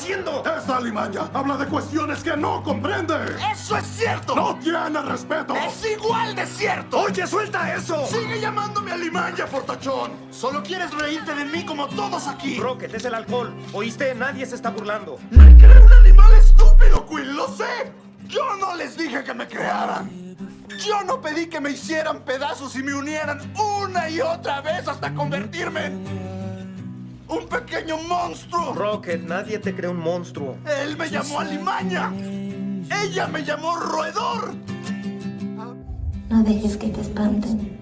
haciendo? Esta alimaña habla de cuestiones que no comprende. ¡Eso es cierto! ¡No tiene respeto! ¡Es igual de cierto! ¡Oye, suelta eso! ¡Sigue llamándome alimaña, fortachón! Solo quieres reírte de mí como todos aquí. Rocket, es el alcohol. ¿Oíste? Nadie se está burlando. ¡Me cree un animal estúpido, Quill! ¡Lo sé! Yo no les dije que me crearan. Yo no pedí que me hicieran pedazos y me unieran una y otra vez hasta convertirme en un pequeño monstruo. Rocket, nadie te cree un monstruo. Él me llamó alimaña. Ella me llamó roedor. No dejes que te espanten.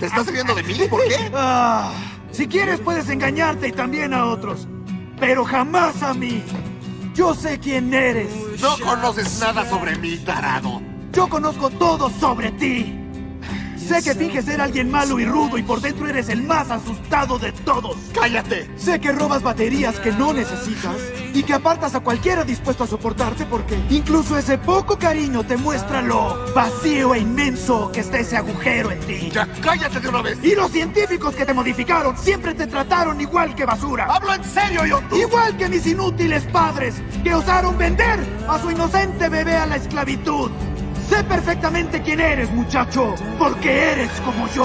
¿Te estás riendo de mí? ¿Por qué? Ah, si quieres puedes engañarte y también a otros, pero jamás a mí. Yo sé quién eres. No conoces nada sobre mí, tarado. Yo conozco todo sobre ti. Sé que finges ser alguien malo y rudo y por dentro eres el más asustado de todos. ¡Cállate! Sé que robas baterías que no necesitas y que apartas a cualquiera dispuesto a soportarte porque incluso ese poco cariño te muestra lo vacío e inmenso que está ese agujero en ti. ¡Ya cállate de una vez! Y los científicos que te modificaron siempre te trataron igual que basura. ¡Hablo en serio, yo! Igual que mis inútiles padres que osaron vender a su inocente bebé a la esclavitud. Sé perfectamente quién eres, muchacho, porque eres como yo.